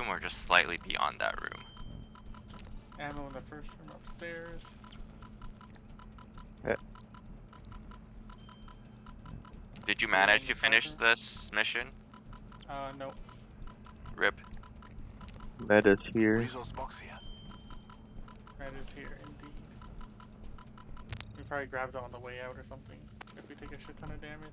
room or just slightly beyond that room? Ammo in the first room upstairs. Did you manage to finish this mission? Uh, no. Rip. Meta's here. Resource box here. That is here, indeed. We probably grabbed it on the way out or something. If we take a shit ton of damage.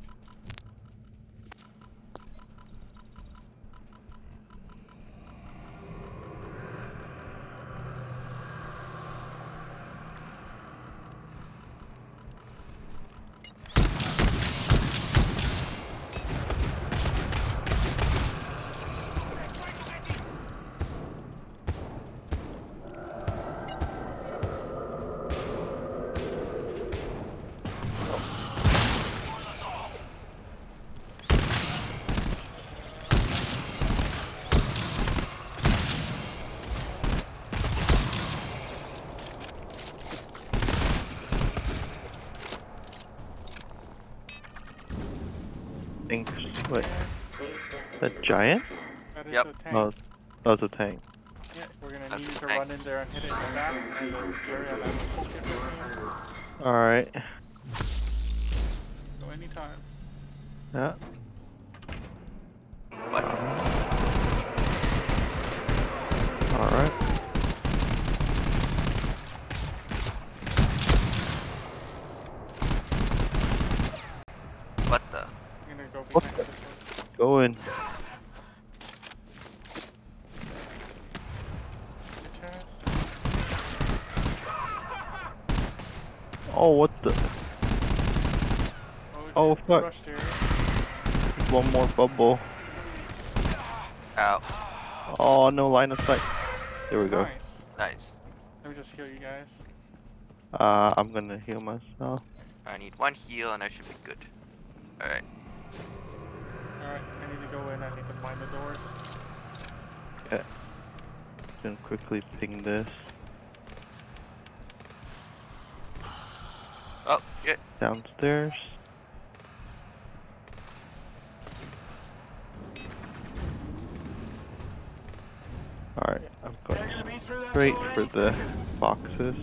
Think what? A giant? That is Yep. a tank. Oh, that was a tank. Yeah, we're gonna That's need you to tank. run in there and hit it in the back, and then Jerry on that poke it. Alright. So anytime. Yeah. What? Alright. What the? I'm gonna go What the- Go in. Good chest. Oh, what the? Oh, shit, fuck. One more bubble. Ow. Oh, no line of sight. There we go. Nice. Nice. Let me just heal you guys. Uh, I'm gonna heal myself. I need one heal and I should be good. Alright. Alright, I need to go in. I need to find the doors. Yeah. Then quickly ping this. Downstairs. Alright, I'm going straight for the boxes.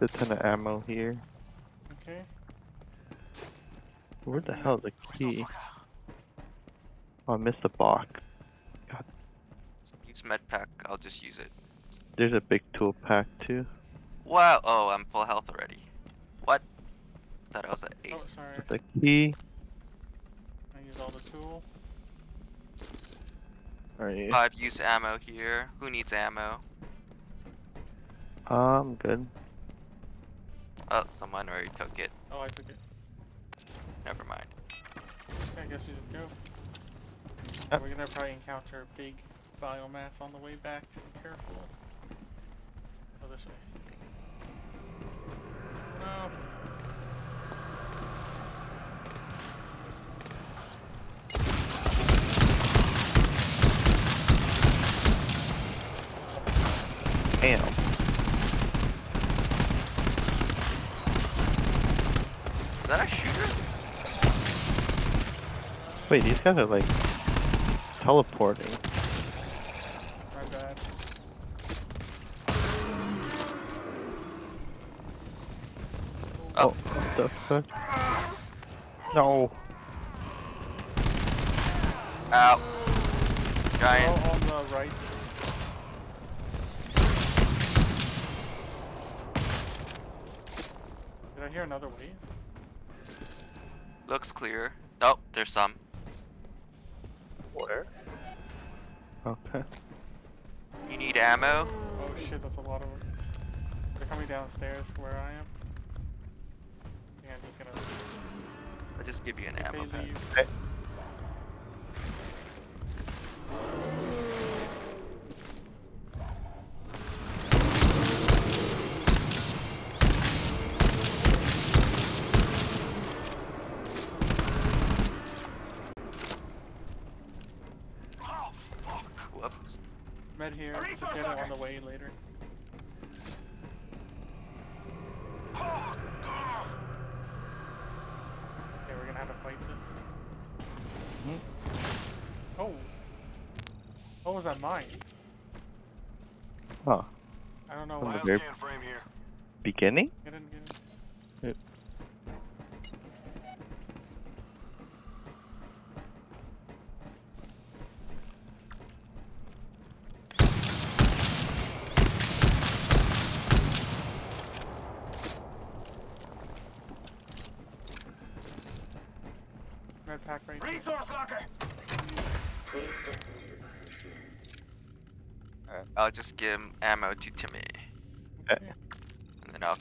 A ton of ammo here. Okay. Where the hell is the key? Oh, I missed the box. Use med pack. I'll just use it. There's a big tool pack too. Wow. Oh, I'm full health already. What? Thought I was at 8. Oh, sorry. With the key. I use all the tool. Alright. Five use ammo here. Who needs ammo? I'm good. Oh, someone already took it. Oh, I took it. Never mind. Okay, I guess you just go. Yep. We're gonna probably encounter a big biomass on the way back, Be careful. Oh, this way. No. Damn. Is that a shooter? Wait, these guys are like teleporting. My bad. Oh, Oh. what the fuck? No. Ow. Oh, Giant. on the right. Did I hear another wave? Looks clear. Oh, there's some. Where? Okay. You need ammo? Oh shit, that's a lot of them. They're coming downstairs where I am. Yeah, I'm just gonna. I'll just give you an if ammo they pack. Leave. Med here. Get it on the way later. Okay, we're gonna have to fight this. Mhm. Oh. What was that mine? Huh. I don't know From why. the very frame here. beginning? Get in, get in. Yep. Med pack right here. Resource locker. Alright, I'll just give ammo to Timmy, Okay. and then I'll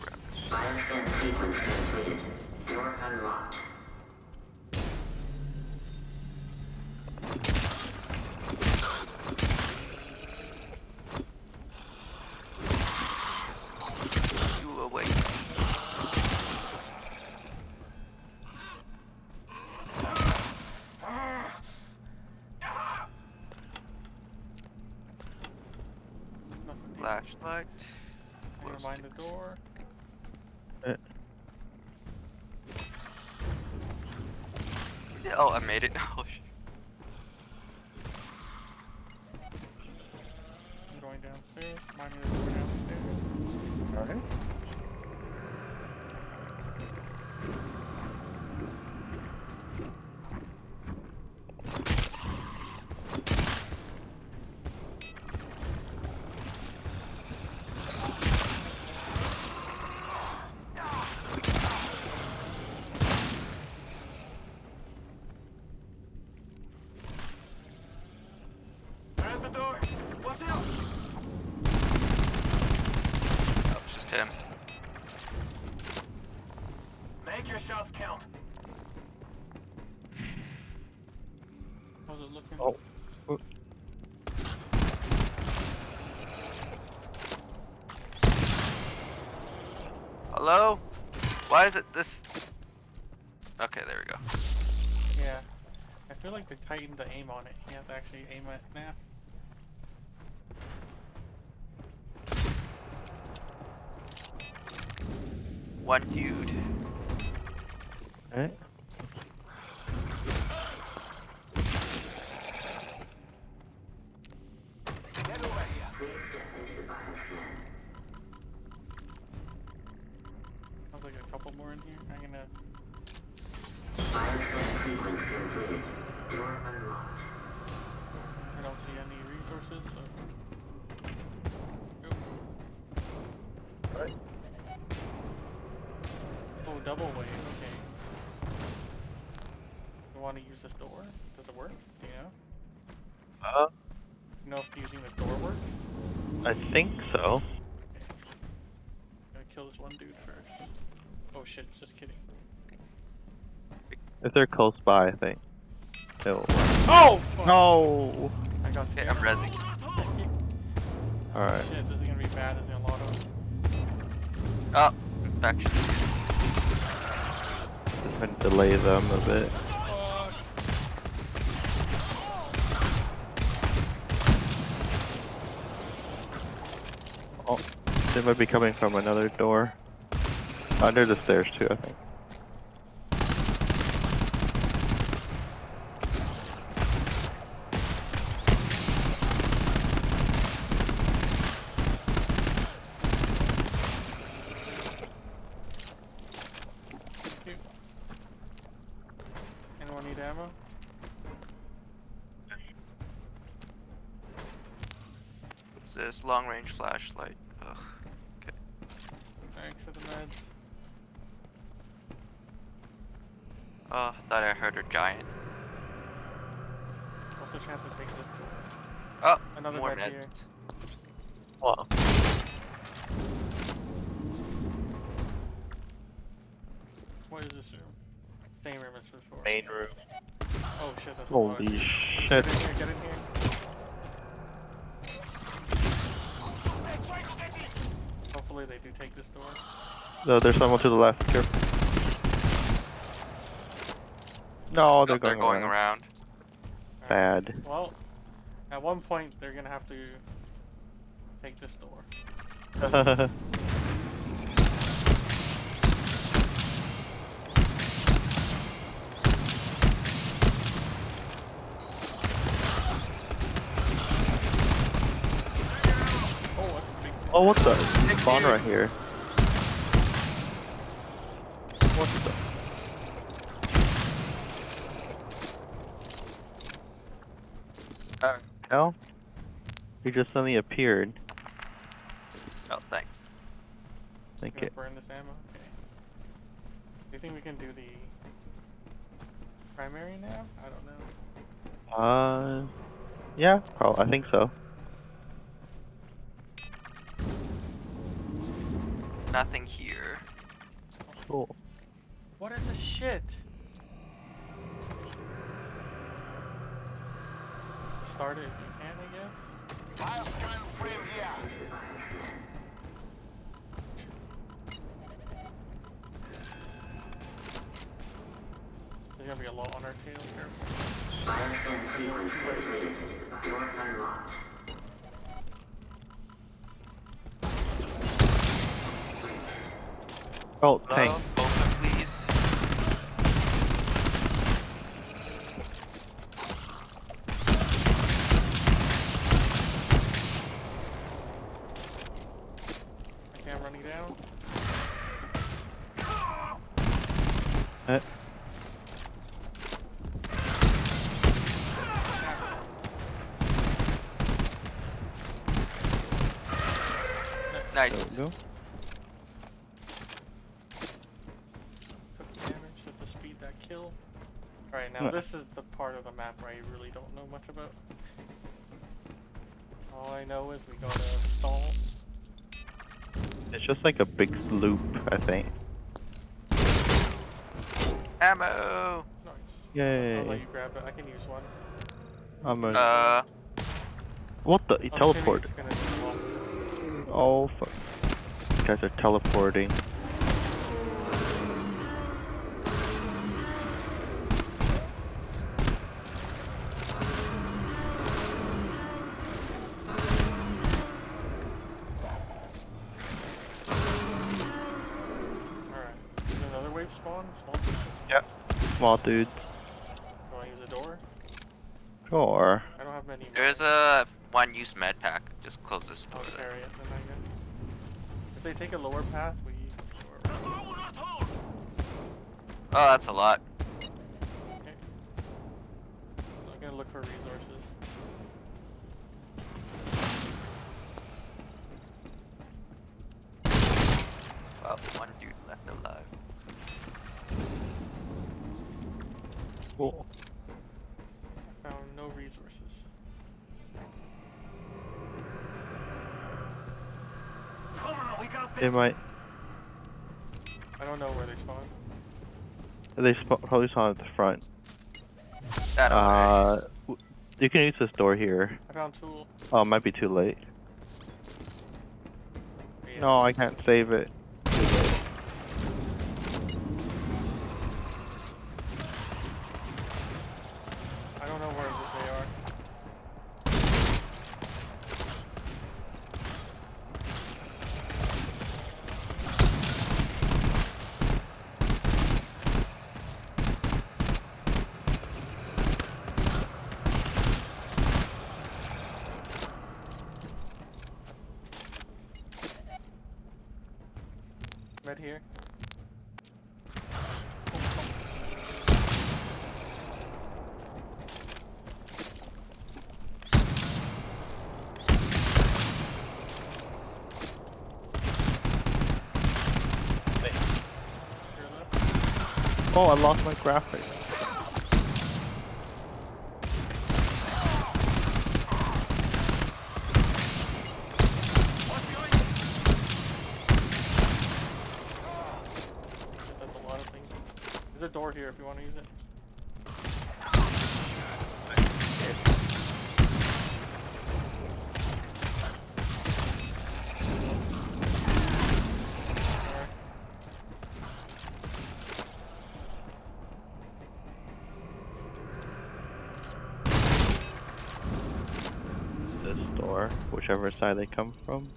grab it. Bioscan sequence completed. Door unlocked. You awake. Nothing here. Flashlight. Never glow mind the sticks. door. Oh, I made it. Oh, shit. I'm going downstairs. Minding the door downstairs. Alright. There's the door. Watch out. Oh, it's just him. Make your shots count. How's it looking? Oh. Oh. Hello? Why is it this? Okay, there we go. Yeah. I feel like they tightened the aim on it. You have to actually aim it now. One dude. Alright. Double way. Okay. You want to use this door? Does it work? Do you know? Uh, You know if using the door works? I think so. Gonna kill this one dude first. Oh shit! Just kidding. If they're close by, I think. It'll work. Oh fuck! No! I got Okay, scared. I'm rezzing. Alright. Shit, this is gonna be bad as in Lotto. Oh, infection. Just trying to delay them a bit. Oh, they might be coming from another door. Under the stairs too, I think. Thank you. Anyone need ammo? What's this? Long range flashlight. Ugh. Thanks for the meds. Oh, thought I heard a giant. What's the chance to take this? Oh, Another more med here. meds. Wow. What is this room? Same room as before. Main room. Oh shit, that's a lot. Holy Get shit. in here, get in here. Hopefully they do take this door. No, there's someone to the left. Careful. No, they're, they're going, going around. around. Bad. Well, At one point, they're gonna have to take this door. Oh, that's a big thing. Oh, what the? Spawn right here. What the? Oh, hell? He just suddenly appeared. oh thanks. Think Gonna it. burn this ammo? Okay. Do you think we can do the primary now? I don't know. Uh, yeah, probably. I think so. Nothing here. Cool. What is this shit? Start it if you can, I guess. Bioscan frame here. There's gonna be a lot on our tail here. Bioscan sequence completed. Door unlocked. Oh, tank. Hello? Open, please. Okay, I'm running down. Eh. Nice. There we go. Took damage just to speed that kill. Alright, now Huh. this is the part of the map where I really don't know much about. All I know is we gotta stall. It's just like a big loop, I think. Ammo. Nice. Yay. I'll let you grab it. I can use one. I'm a. Uh, what the? He teleported. it's gonna do well. Oh fuck. These guys are teleporting. Small dudes. Do I use a door? Sure. I don't have many. there's a one-use med pack. Just close this oh, I'll carry it then I guess. If they take a lower path, we. Oh, that's a lot. Okay. I'm gonna look for resources. Well, one dude left alive. Cool. I found no resources. Come on, we got They might. I don't know where they spawn. They sp- probably saw at the front. That. Uh, w- you can use this door here. I found tool. Oh, it might be too late. Yeah. No, I can't save it. Too late. I don't know where they are. Med here. Here left. Oh, I lost my graphics. That's a lot of things. There's a door here if you want to use it. Alright. Whichever side they come from.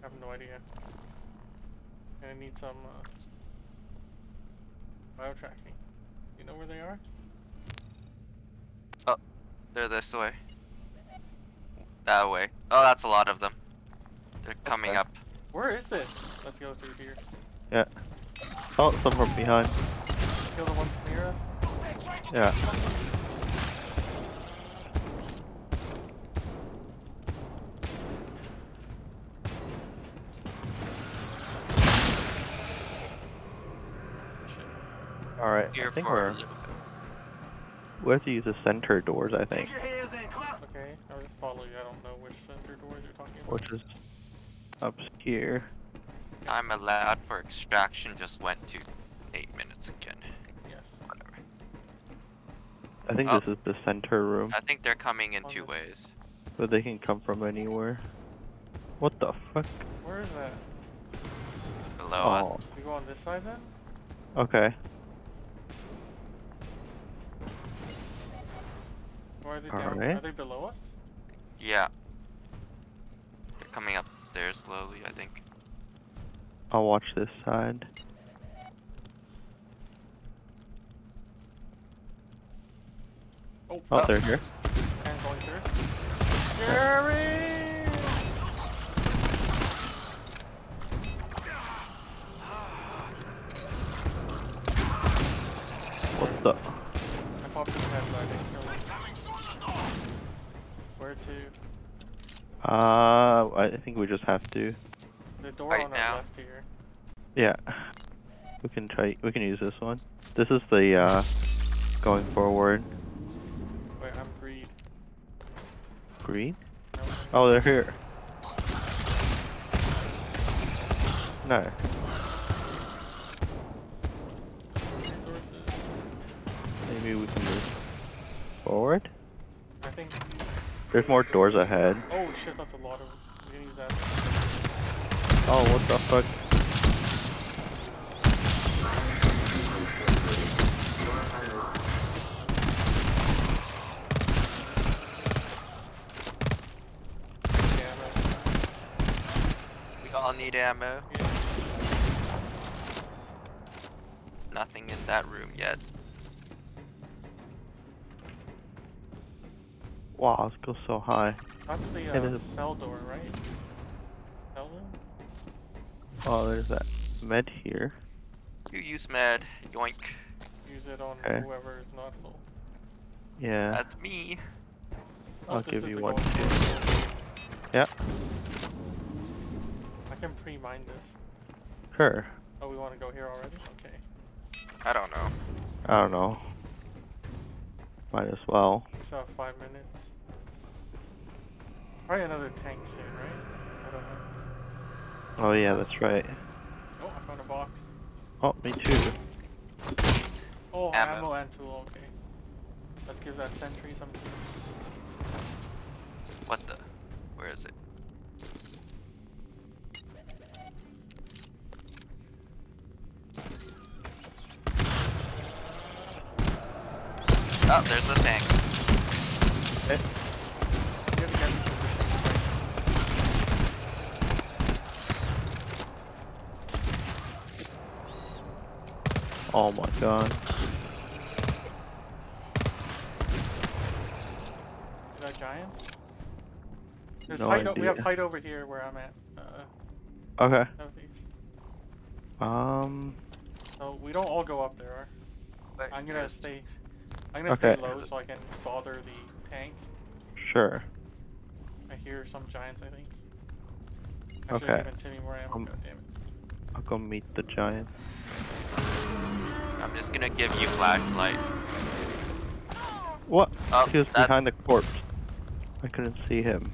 I have no idea. And I need some uh, bio tracking. You know where they are? Oh, they're this way. That way. Oh, that's a lot of them. They're coming Okay. up. Where is this? Let's go through here. Yeah. Oh, some from behind. Kill the ones near us. Yeah. Shit. Alright, I Here think for we're little bit. we have to use the center doors. I think, Get your hands in. Come on. Okay, I'll just follow you. I don't know which center doors you're talking about. which is up here. I'm allowed for extraction just went to eight minutes again. Yes. Whatever. I think Oh. this is the center room, I think they're coming in On two ways. but they can come from anywhere. What the fuck? Where is that? Below Oh, uh, us. We go on this side then? okay. Or are they down? Alright. Are they below us? Yeah. They're coming up the stairs slowly, I think. I'll watch this side. Oh, Oh, they're here. And going through. Jerry! What the? I popped his head, but I didn't kill him. Where to? Uh, I think we just have to. The door Right on our now? left here. Yeah. We can try. We can use this one. This is the uh, going forward. Wait, I'm green. Green. No, Oh, they're here. No. Maybe we can move forward. I think. There's more doors ahead. Oh shit, that's a lot of. We can use that. Oh, what the fuck? Yeah, right. We all need ammo. Yeah. Nothing in that room yet. Wow, let's go so high. That's the It uh, is. cell door, right? Cell door? Oh, there's that med here. You use med. Yoink. Use it on Okay. whoever is not full. Yeah. That's me. Oh, I'll give you one going too. forward. Yeah. I can pre-mine this. Sure. Oh, we want to go here already? Okay. I don't know. I don't know. Might as well. We still have five minutes. Probably another tank soon, right? I don't know. Oh yeah, that's right. Oh, I found a box. Oh, me too. Oh, Ammo. ammo, and tool, okay. Let's give that sentry some What the? Where is it? Oh, there's the tank. You have to get in position, Oh my god. Is that giant? There's No height o- we have idea. height over here where I'm at. Uh, Okay. Um. So we don't all go up there. I'm gonna stay. I'm gonna stay low so I can bother the tank. Sure. I hear some giants. I think. I should Okay. have given Timmy more. Um, God damn it. I'll go meet the giant. I'm just gonna give you flashlight. What? Oh, he was that's- behind the corpse. I couldn't see him.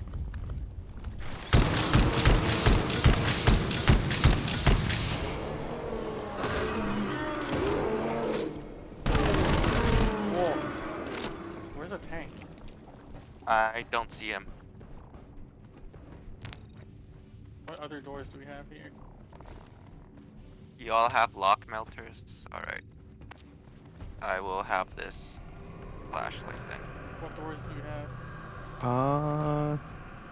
Whoa. Where's the tank? I don't see him. What other doors do we have here? You all have lock melters? Alright. I will have this flashlight then. What doors do you have? Uh.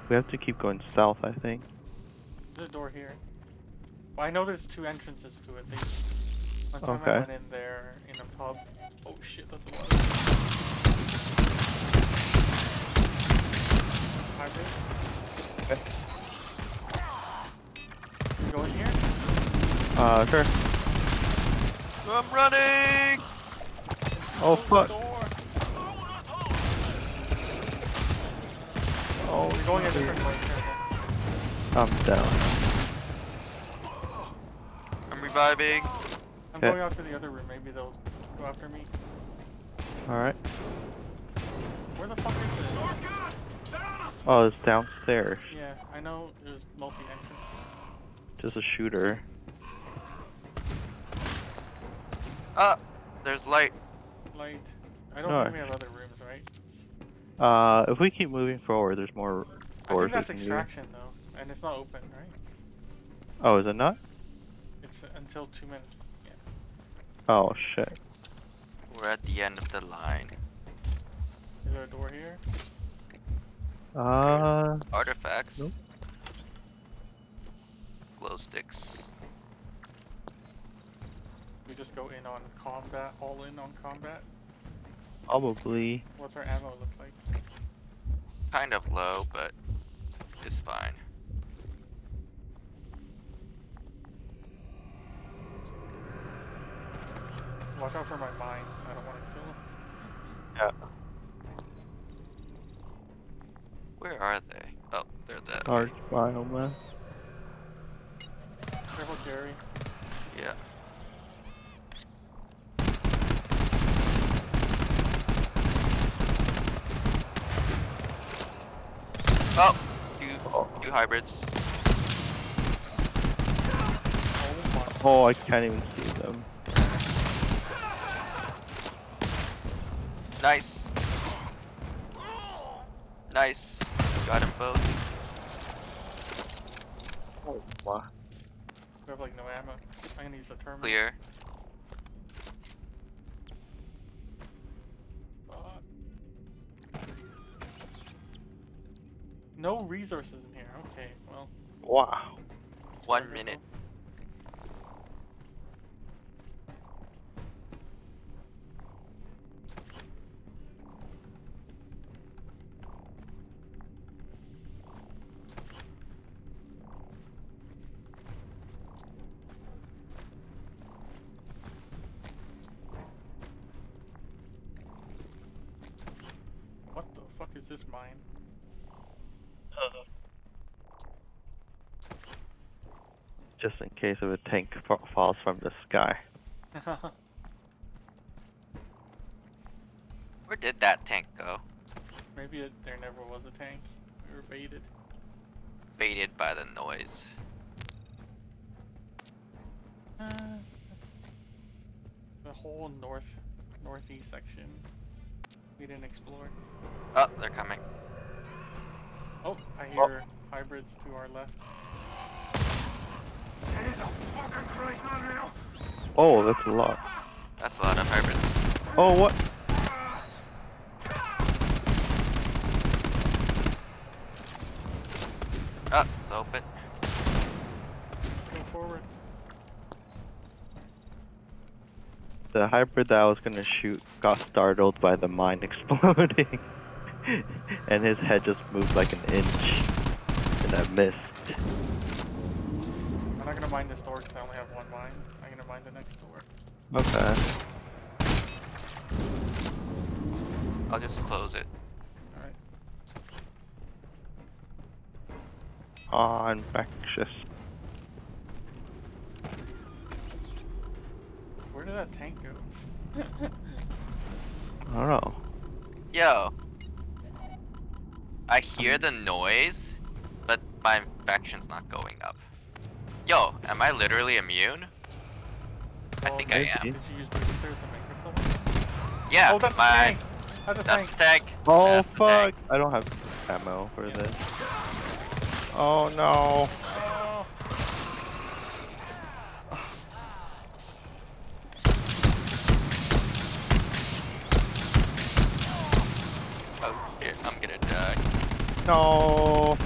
We have to keep going south, I think. There's a door here. Well, I know there's two entrances to it. They, one time I Okay. went in there in a pub. Oh shit, that's a lot. Hybrid. Okay. You go in here? Uh, sure. I'm running! Oh, fuck. Oh, You're going a dear. different way. Here, I'm down. I'm reviving. I'm Okay. going out to the other room. Maybe they'll go after me. Alright. Where the fuck is it? Oh, it's downstairs. Yeah, I know there's multi-entrance. Just a shooter. Ah, there's light. Light. I don't No, think we have other rooms, right? Uh, if we keep moving forward, there's more I think that's extraction though, and it's not open, right? Oh, is it not? It's uh, until two minutes. Yeah. Oh, shit. We're at the end of the line. Is there a door here? Uh, Artifacts. Nope. Glow sticks. We just go in on combat, all in on combat. probably. What's our ammo look like? Kind of low, but it's fine. Watch out for my mines. I don't want to kill us. Yeah. Where are they? Oh, they're there. Large biomass. Careful, Gary. Yeah. Oh, two, two hybrids. Oh my. Oh, I can't even see them. Nice. Nice. Got them both. Oh, wow. We have like no ammo. I'm gonna use the terminal. Clear. No resources in here. Okay, well. Wow. One minute. Just in case if a tank fa- falls from the sky. Where did that tank go? Maybe it, there never was a tank. We were baited. Baited by the noise. Uh, the whole north, northeast section. We didn't explore. Oh, they're coming. Oh, I hear hybrids to our left. Oh, that's a lot. That's a lot of hybrids. Oh, what? Oh, it's open. Go forward. The hybrid that I was gonna shoot got startled by the mine exploding. and his head just moved like an inch. And I missed. I'm not gonna mine this door because I only have one mine. I'm the next door. Okay. I'll just close it. Alright. Oh, infectious. Where did that tank go? I don't know. Yo. I hear the noise, but my infection's not going up. Yo, am I literally immune? I Well, think I am. Did you use boosters to make yourself? Yeah, oh, that's my the tank! That's that's tank! the tank. Oh That's fuck! tank. I don't have ammo for Yeah. this. Oh no! Oh, Oh shit, I'm gonna die. No!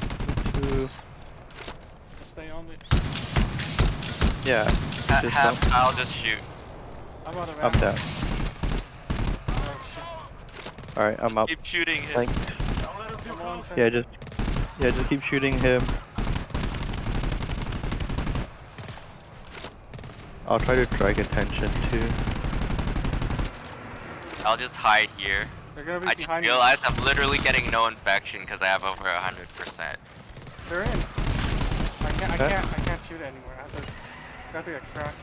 Stay on the. Yeah, Ha- Just have don't- Kyle just shoot. I'm out of I'm down. Oh. Alright, I'm just up. keep shooting him. Thanks. Don't let him too Come on, close. Sentry. Yeah, just yeah, just keep shooting him. I'll try to drag attention too. I'll just hide here. They're gonna be I just behind you. realized I'm literally getting no infection because I have over a hundred percent. They're in. I can't. I can't. I can't shoot anymore. I have to. I have to extract.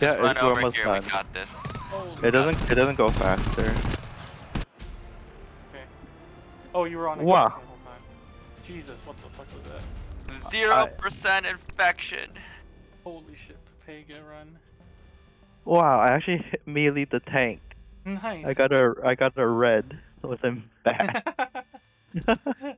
Yeah, Run it's, we're over almost here. done. We got this. It doesn't it doesn't go faster. Okay. Oh, you were on Wow. the whole time. Jesus, what the fuck was that? Zero percent infection. Holy shit, Pega run. Wow, I actually hit melee the tank. Nice. I got a I got a red, with him in bad.